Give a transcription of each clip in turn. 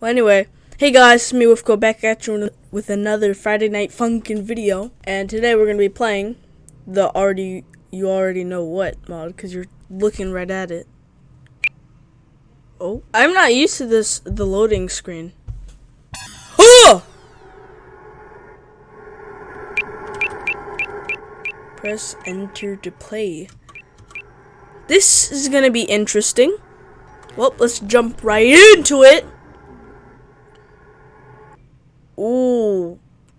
Well, anyway, hey guys, it's me with go back at you with another Friday Night Funkin' video, and today we're gonna be playing the already you already know what mod because you're looking right at it. Oh, I'm not used to this the loading screen. Oh! Press enter to play. This is gonna be interesting. Well, let's jump right into it.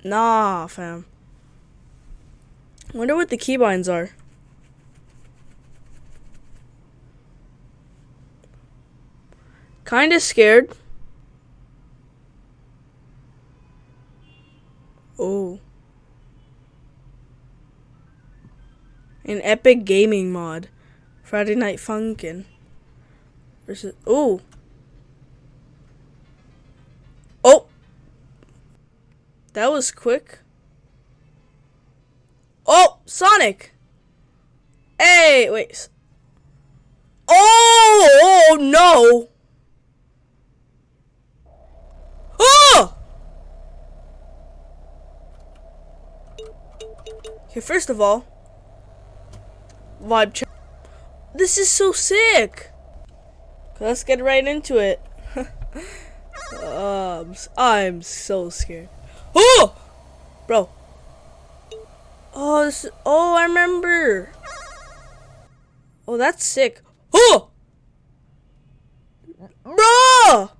Nah, fam. Wonder what the keybinds are. Kinda scared. Oh. An epic gaming mod. Friday Night Funkin'. Versus. That was quick. Oh, Sonic. Hey, wait. Oh, oh no. Oh! Okay, first of all, vibe check. This is so sick. Let's get right into it. um, I'm so scared. Oh! Bro. Oh, this is, oh, I remember. Oh, that's sick. Oh! Bro!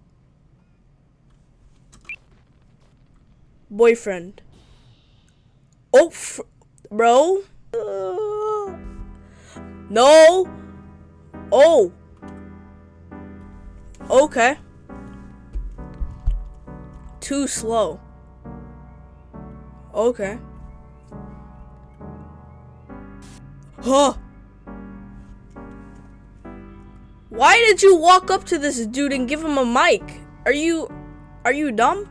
Boyfriend. Oh, bro. Uh, no. Oh. Okay. Too slow. Okay. Huh. Why did you walk up to this dude and give him a mic? Are you are you dumb?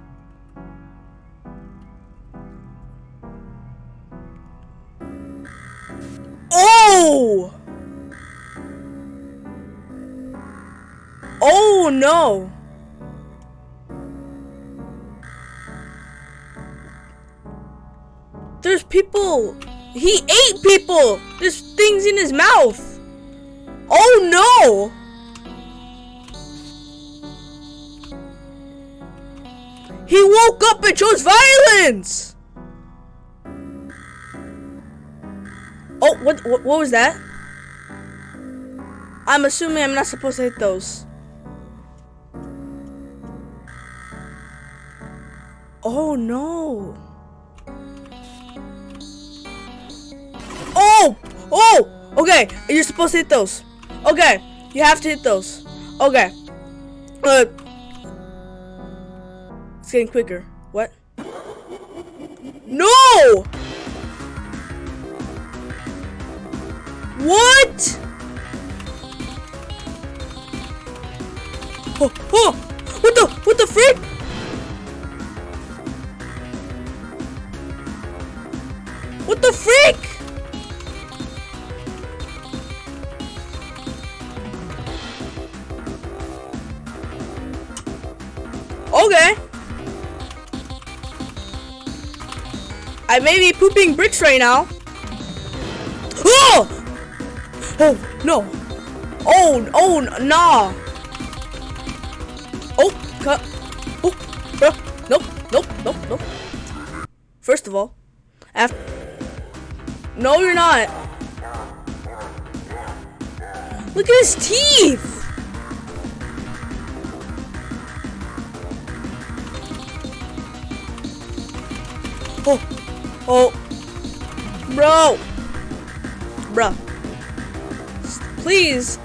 Oh! Oh no! People! He ate people! There's things in his mouth! Oh no! He woke up and chose violence! Oh, what, what, what was that? I'm assuming I'm not supposed to hit those. Oh no. Oh! Okay, you're supposed to hit those. Okay, you have to hit those. Okay. Uh, it's getting quicker. What? No! What? Oh, oh! What the? What the frick? I may be pooping bricks right now. Oh! Oh, no. Oh, oh, nah. Oh, cut. Oh, bro. Nope, nope, nope, nope. First of all, after. No, you're not. Look at his teeth. Oh, oh, bro, bro. Please,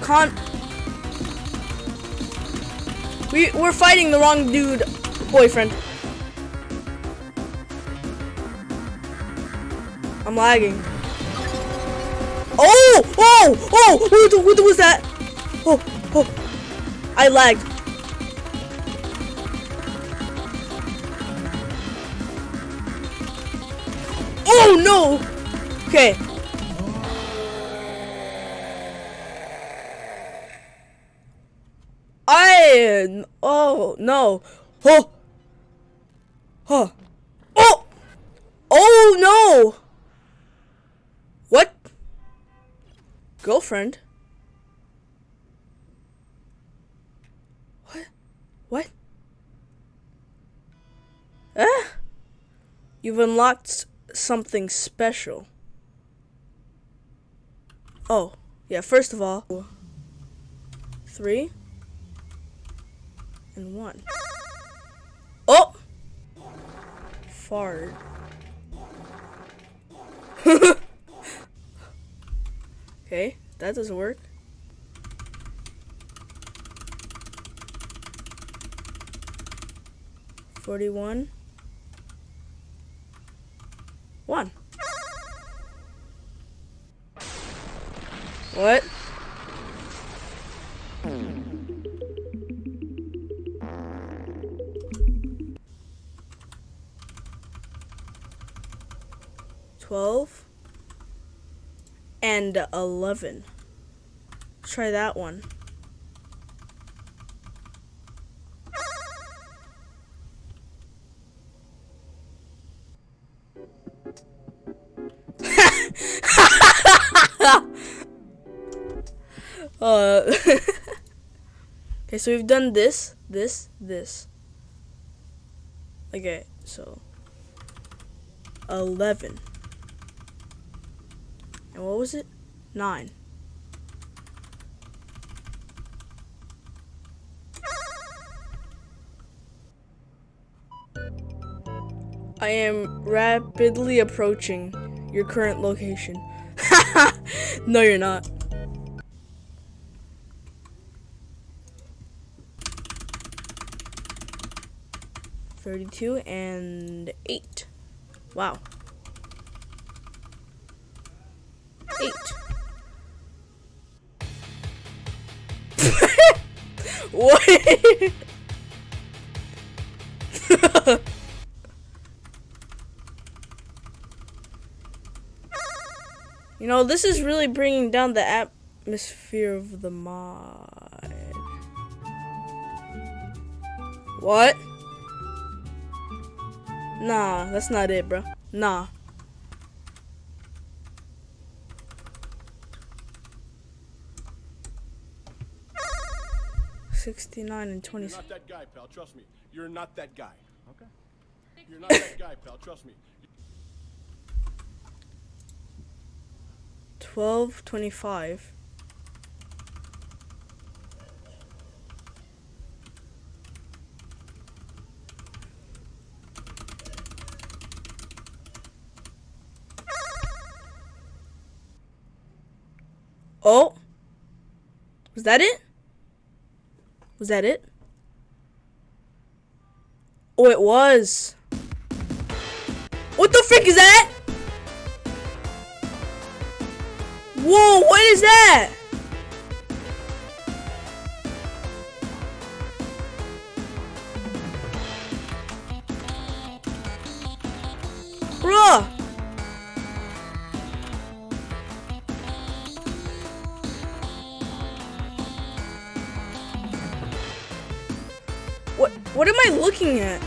con. We we're fighting the wrong dude, boyfriend. I'm lagging. Oh! Oh! Oh! What, what was that? Oh! Oh! I lagged. No! Okay. I oh no. Oh. Huh. Oh. Oh no. What? Girlfriend? What? What? Ah. You've unlocked something special. Oh, yeah, first of all, three and one. Oh! Fart. okay, that doesn't work. Forty-one. One. What? Twelve and eleven. Try that one. Uh, okay, so we've done this, this, this. Okay, so 11. And what was it? 9. I am rapidly approaching your current location. no, you're not. Thirty-two and eight. Wow. Eight. what? You know, this is really bringing down the atmosphere of the mod. What? Nah, that's not it, bro. Nah. Sixty-nine and twenty. You're not that guy, pal. Trust me. You're not that guy. Okay. You're not that guy, pal. Trust me. 12, 25. That it? Was that it? Oh it was What the frick is that? Whoa, what is that? What am I looking at?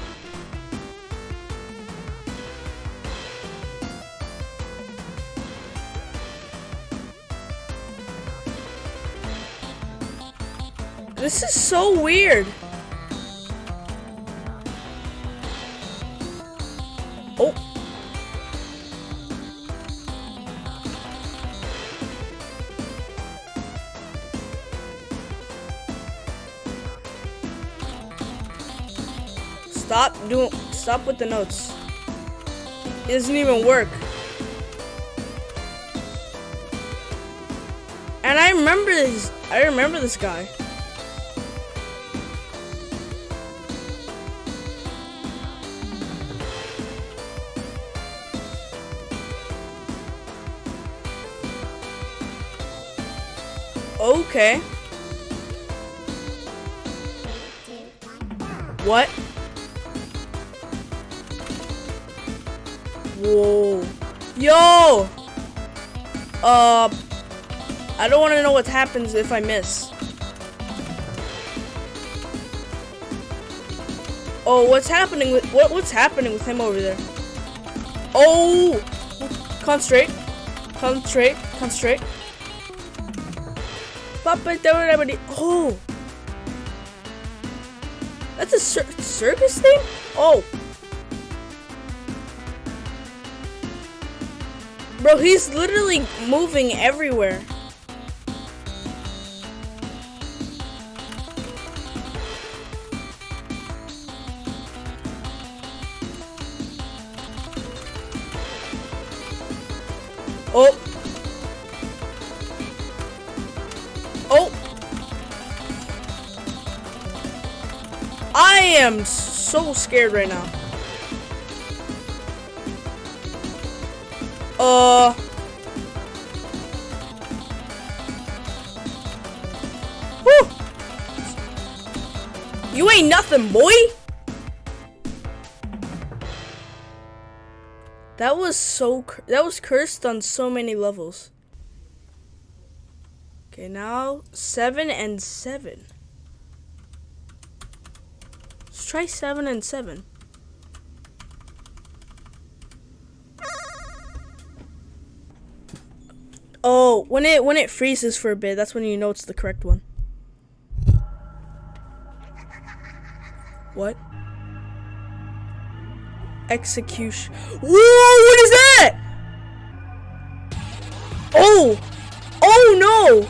This is so weird. Stop doing stop with the notes. It doesn't even work. And I remember this I remember this guy. Okay. What? Whoa. Yo! Uh, I don't want to know what happens if I miss. Oh, what's happening with what? What's happening with him over there? Oh, concentrate, concentrate, concentrate. Oh, that's a cir circus thing. Oh, bro, he's literally moving everywhere. Oh. Oh. I am so scared right now. Uh. You ain't nothing, boy. That was so that was cursed on so many levels. Okay, now 7 and 7. Let's try 7 and 7. Oh, when it when it freezes for a bit, that's when you know it's the correct one. What? execution. Whoa, what is that? Oh, oh no.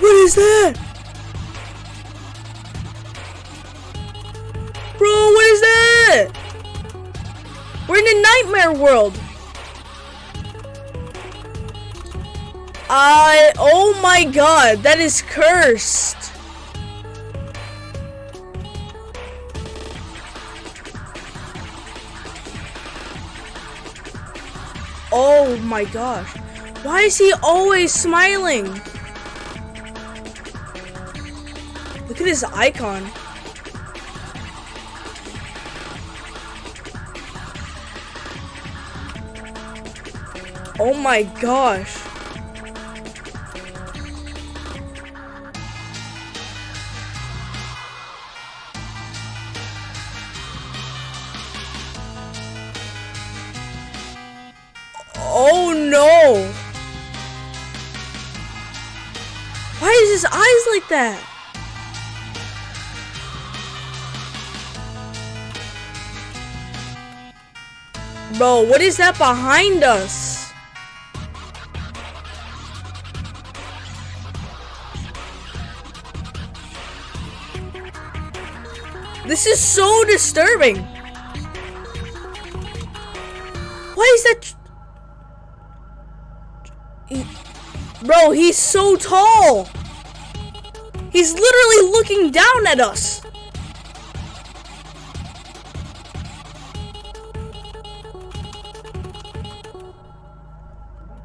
What is that? Bro, what is that? We're in a nightmare world. I, oh my god, that is cursed. Oh my gosh. Why is he always smiling? Look at his icon. Oh my gosh. Oh no! Why is his eyes like that? Bro, what is that behind us? This is so disturbing. Why is that? Bro, he's so tall. He's literally looking down at us.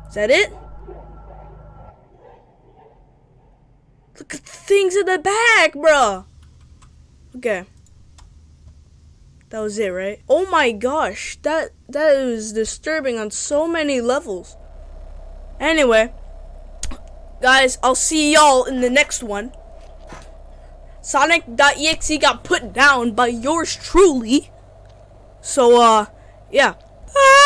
Is that it? Look at the things in the back, bro. Okay. That was it, right? Oh my gosh, that that is disturbing on so many levels. Anyway, guys, I'll see y'all in the next one. Sonic.exe got put down by yours truly. So, uh, yeah. Ah!